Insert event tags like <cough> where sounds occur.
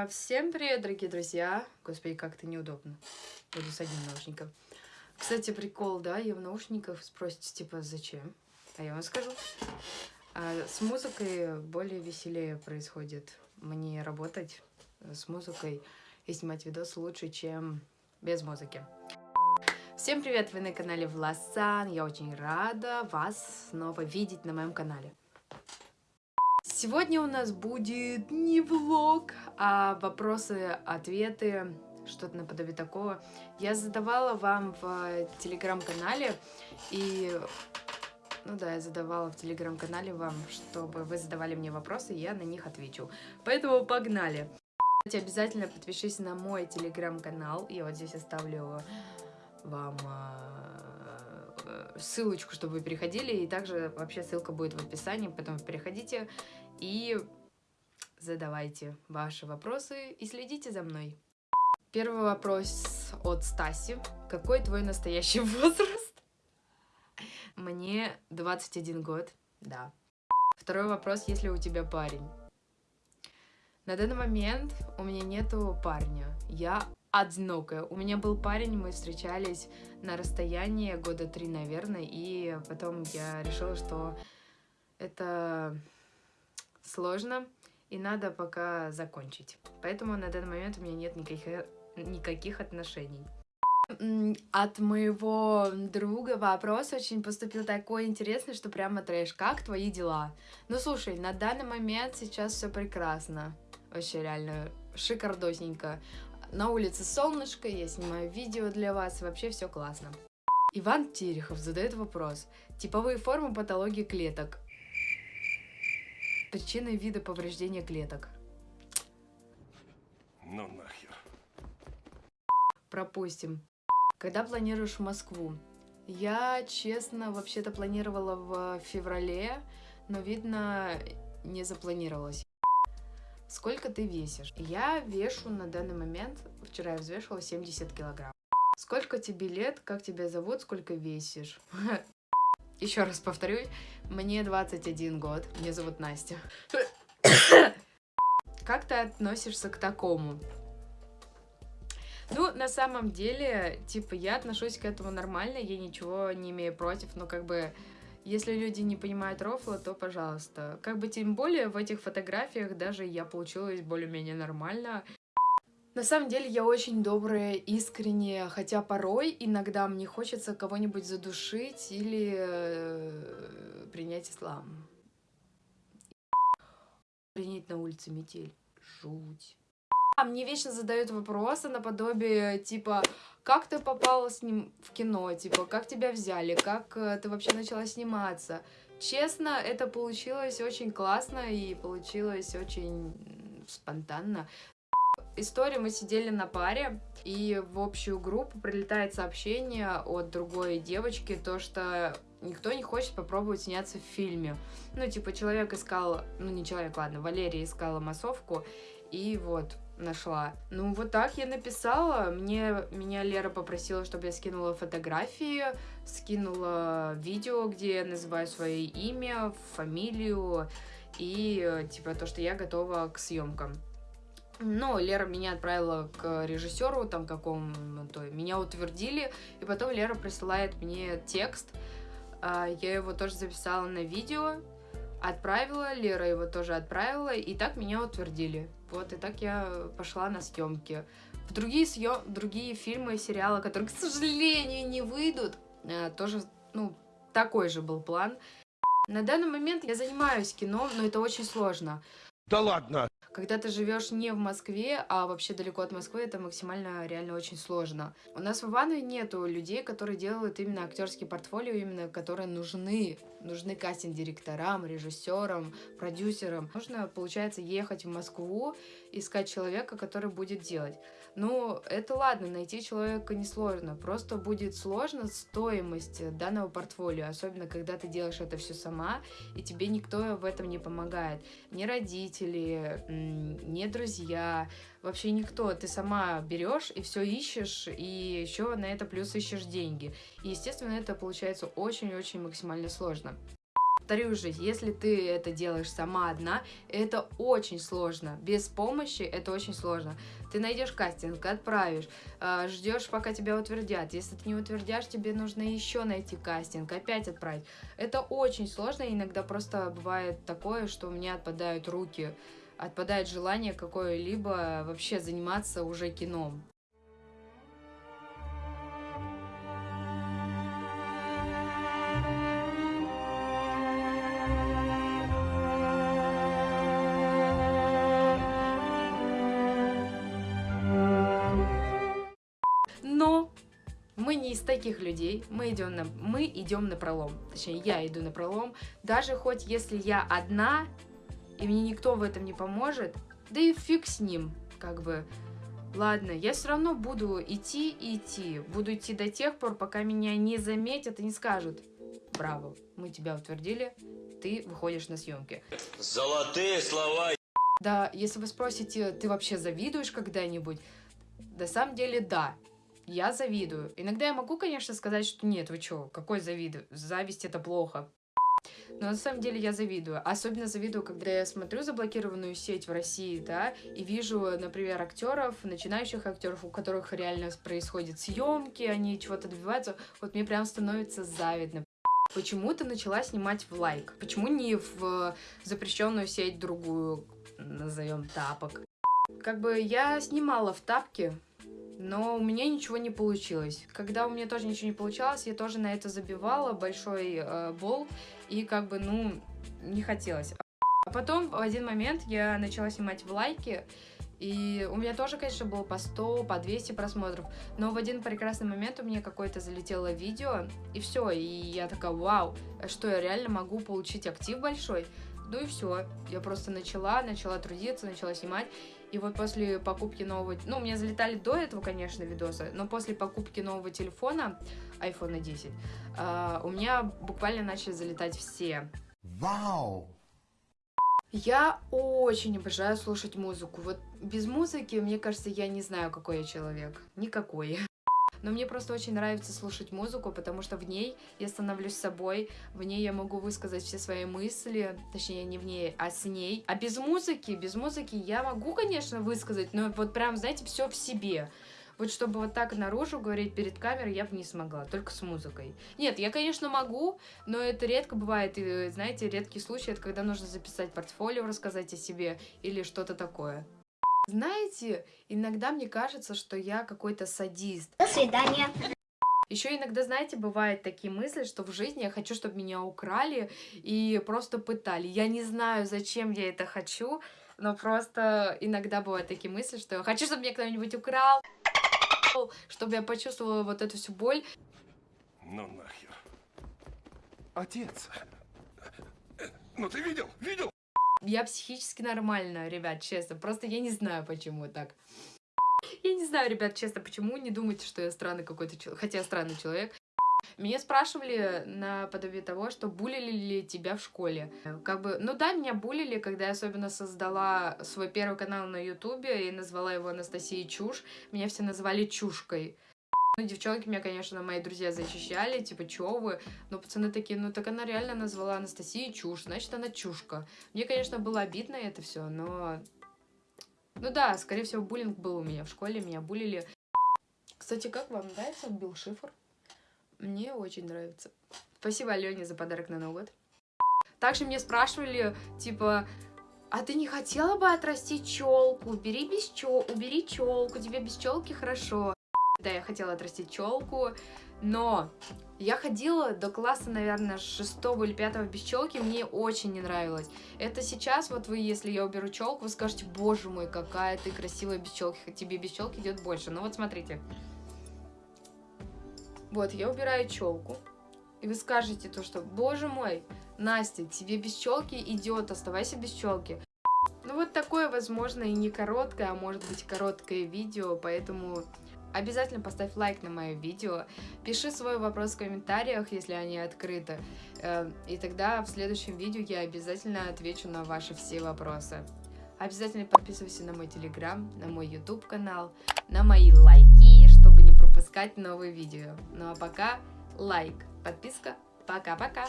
А, всем привет, дорогие друзья. Господи, как-то неудобно. Буду с одним наушником. Кстати, прикол, да, я в наушниках спросите, типа, зачем? А я вам скажу. А, с музыкой более веселее происходит мне работать с музыкой и снимать видос лучше, чем без музыки. Всем привет, вы на канале Власан. Я очень рада вас снова видеть на моем канале. Сегодня у нас будет не влог, а вопросы-ответы, что-то наподобие такого. Я задавала вам в телеграм-канале, и... Ну да, я задавала в телеграм-канале вам, чтобы вы задавали мне вопросы, и я на них отвечу. Поэтому погнали! Кстати, обязательно подпишись на мой телеграм-канал, я вот здесь оставлю вам э, ссылочку, чтобы вы переходили, и также вообще ссылка будет в описании, поэтому переходите и задавайте ваши вопросы и следите за мной. Первый вопрос от Стаси. Какой твой настоящий <laughs> возраст? Мне 21 год, да. Второй вопрос, есть ли у тебя парень? На данный момент у меня нету парня. Я одинокая. У меня был парень, мы встречались на расстоянии года три, наверное, и потом я решила, что это сложно, и надо пока закончить. Поэтому на данный момент у меня нет никаких, никаких отношений. От моего друга вопрос очень поступил такой интересный, что прямо трэш. Как твои дела? Ну, слушай, на данный момент сейчас все прекрасно. Вообще, реально, шикардосненько. На улице солнышко, я снимаю видео для вас, вообще все классно. Иван Терехов задает вопрос. Типовые формы патологии клеток. Причины вида повреждения клеток. Ну нахер. Пропустим. Когда планируешь в Москву? Я, честно, вообще-то планировала в феврале, но, видно, не запланировалась. Сколько ты весишь? Я вешу на данный момент, вчера я взвешивала 70 килограмм. Сколько тебе лет, как тебя зовут, сколько весишь? <laughs> Еще раз повторюсь, мне 21 год, меня зовут Настя. <coughs> Как ты относишься к такому? Ну, на самом деле, типа, я отношусь к этому нормально, я ничего не имею против, но как бы, если люди не понимают рофла, то пожалуйста. Как бы, тем более, в этих фотографиях даже я получилась более-менее нормально. На самом деле я очень добрая, искренняя, хотя порой иногда мне хочется кого-нибудь задушить или э, принять ислам. Принять на улице метель. Жуть. А мне вечно задают вопросы наподобие, типа, как ты попала с ним в кино, типа, как тебя взяли, как э, ты вообще начала сниматься. Честно, это получилось очень классно и получилось очень спонтанно история, мы сидели на паре, и в общую группу прилетает сообщение от другой девочки, то, что никто не хочет попробовать сняться в фильме. Ну, типа, человек искал, ну, не человек, ладно, Валерия искала массовку, и вот, нашла. Ну, вот так я написала. Мне, меня Лера попросила, чтобы я скинула фотографии, скинула видео, где я называю свое имя, фамилию и, типа, то, что я готова к съемкам. Но Лера меня отправила к режиссеру, там какому-то, меня утвердили, и потом Лера присылает мне текст, а, я его тоже записала на видео, отправила, Лера его тоже отправила, и так меня утвердили. Вот, и так я пошла на съемки. В другие, съем... другие фильмы и сериалы, которые, к сожалению, не выйдут, а, тоже, ну, такой же был план. На данный момент я занимаюсь кино, но это очень сложно. Да ладно! Когда ты живешь не в Москве, а вообще далеко от Москвы, это максимально реально очень сложно. У нас в Иванове нету людей, которые делают именно актерские портфолио, именно которые нужны. Нужны кастинг-директорам, режиссерам, продюсерам. Нужно, получается, ехать в Москву, искать человека, который будет делать. Ну, это ладно, найти человека несложно. Просто будет сложно стоимость данного портфолио, особенно когда ты делаешь это все сама, и тебе никто в этом не помогает. Ни родители, ни друзья, вообще никто. Ты сама берешь и все ищешь, и еще на это плюс ищешь деньги. И, естественно, это получается очень-очень максимально сложно. Повторюсь же, если ты это делаешь сама одна, это очень сложно. Без помощи это очень сложно. Ты найдешь кастинг, отправишь, а, ждешь, пока тебя утвердят. Если ты не утвердишь, тебе нужно еще найти кастинг, опять отправить. Это очень сложно, иногда просто бывает такое, что у меня отпадают руки, отпадает желание какое-либо вообще заниматься уже кином. Но мы не из таких людей, мы идем на, мы идем на пролом. Точнее, я иду на пролом. Даже хоть если я одна, и мне никто в этом не поможет, да и фиг с ним, как бы. Ладно, я все равно буду идти и идти. Буду идти до тех пор, пока меня не заметят и не скажут. Браво, мы тебя утвердили, ты выходишь на съемки. Золотые слова. Да, если вы спросите, ты вообще завидуешь когда-нибудь? На самом деле, да я завидую. Иногда я могу, конечно, сказать, что нет, вы чё, какой завид? Зависть это плохо. Но на самом деле я завидую. Особенно завидую, когда я смотрю заблокированную сеть в России, да, и вижу, например, актеров, начинающих актеров, у которых реально происходят съемки, они чего-то добиваются. Вот мне прям становится завидно. Почему ты начала снимать в лайк? Почему не в запрещенную сеть другую, назовем тапок? Как бы я снимала в тапке, но у меня ничего не получилось. Когда у меня тоже ничего не получалось, я тоже на это забивала большой э, бол, и как бы, ну, не хотелось. А потом в один момент я начала снимать в лайки, и у меня тоже, конечно, было по 100, по 200 просмотров, но в один прекрасный момент у меня какое-то залетело видео, и все, и я такая, вау, что я реально могу получить актив большой? Ну и все, я просто начала, начала трудиться, начала снимать, и вот после покупки нового... Ну, у меня залетали до этого, конечно, видосы, но после покупки нового телефона, iPhone 10, uh, у меня буквально начали залетать все. Вау! Я очень обожаю слушать музыку. Вот без музыки, мне кажется, я не знаю, какой я человек. Никакой. Но мне просто очень нравится слушать музыку, потому что в ней я становлюсь собой, в ней я могу высказать все свои мысли, точнее не в ней, а с ней. А без музыки, без музыки я могу, конечно, высказать, но вот прям, знаете, все в себе. Вот чтобы вот так наружу говорить перед камерой, я бы не смогла, только с музыкой. Нет, я, конечно, могу, но это редко бывает, и, знаете, редкий случай, это когда нужно записать портфолио, рассказать о себе или что-то такое. Знаете, иногда мне кажется, что я какой-то садист. До свидания. Еще иногда, знаете, бывают такие мысли, что в жизни я хочу, чтобы меня украли и просто пытали. Я не знаю, зачем я это хочу, но просто иногда бывают такие мысли, что я хочу, чтобы меня кто-нибудь украл, чтобы я почувствовала вот эту всю боль. Ну нахер. Отец. Ну ты видел? Видел? Я психически нормальная, ребят, честно. Просто я не знаю, почему так. Я не знаю, ребят, честно, почему. Не думайте, что я странный какой-то человек. Хотя я странный человек. Меня спрашивали наподобие того, что булили ли тебя в школе. Как бы, ну да, меня булили, когда я особенно создала свой первый канал на ютубе и назвала его Анастасия Чушь. Меня все называли Чушкой. Ну, девчонки меня, конечно, мои друзья защищали, типа, чё вы? Но пацаны такие, ну, так она реально назвала Анастасию чушь, значит, она чушка. Мне, конечно, было обидно это все, но... Ну да, скорее всего, буллинг был у меня в школе, меня булили. Кстати, как вам нравится Билл Шифр? Мне очень нравится. Спасибо Алене за подарок на Новый год. Также мне спрашивали, типа, а ты не хотела бы отрастить челку? Убери без чел, убери челку, тебе без челки хорошо. Да, я хотела отрастить челку, но я ходила до класса, наверное, шестого или пятого без челки, мне очень не нравилось. Это сейчас, вот вы, если я уберу челку, вы скажете, боже мой, какая ты красивая без челки, тебе без челки идет больше. Ну вот смотрите. Вот, я убираю челку, и вы скажете то, что, боже мой, Настя, тебе без челки идет, оставайся без челки. Ну вот такое, возможно, и не короткое, а может быть короткое видео, поэтому Обязательно поставь лайк на мое видео, пиши свой вопрос в комментариях, если они открыты, э, и тогда в следующем видео я обязательно отвечу на ваши все вопросы. Обязательно подписывайся на мой телеграм, на мой YouTube канал, на мои лайки, чтобы не пропускать новые видео. Ну а пока лайк, подписка, пока-пока!